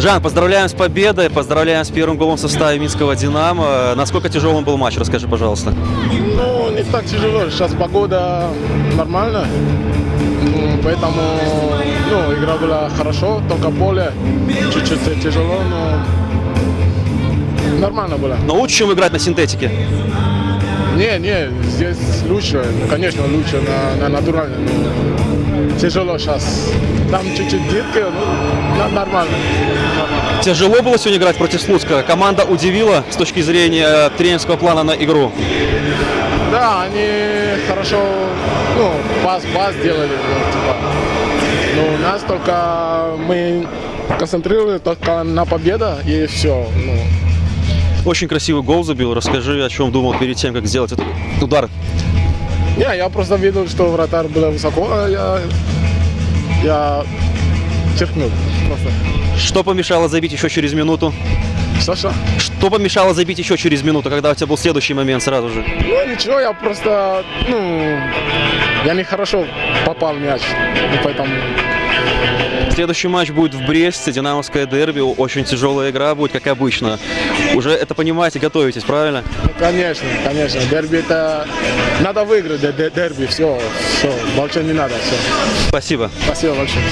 Жан, поздравляем с победой, поздравляем с первым голом в составе Минского «Динамо». Насколько тяжелым был матч, расскажи, пожалуйста. Ну, не так тяжело. Сейчас погода нормальная. М, Поэтому ну, игра была хорошо, только поле чуть-чуть тяжело, но нормально было. Но лучше, чем играть на синтетике. Не, не, здесь лучше, конечно, лучше на, на натуральном. Тяжело сейчас. Там чуть-чуть дырка, ну, нормально. Тяжело было сегодня играть против Слуцка. Команда удивила с точки зрения тренерского плана на игру. Да, они хорошо, ну, пас, пас делали, ну, типа. Но у нас только мы концентрировали только на победа и все. Ну, Очень красивый гол забил. Расскажи, о чем думал перед тем, как сделать этот удар. Не, я просто видел, что вратарь был высоко, а я, я черкнул просто. Что помешало забить еще через минуту? Саша? Что помешало забить еще через минуту, когда у тебя был следующий момент сразу же? Ну ничего, я просто, ну, я нехорошо попал в мяч, и поэтому Следующий матч будет в Бресте, Динамовское дерби. Очень тяжелая игра будет, как обычно. Уже это понимаете, готовитесь, правильно? Ну, конечно, конечно. Дерби это надо выиграть, де- де- дерби, все, все, больше не надо, все. Спасибо. Спасибо большое.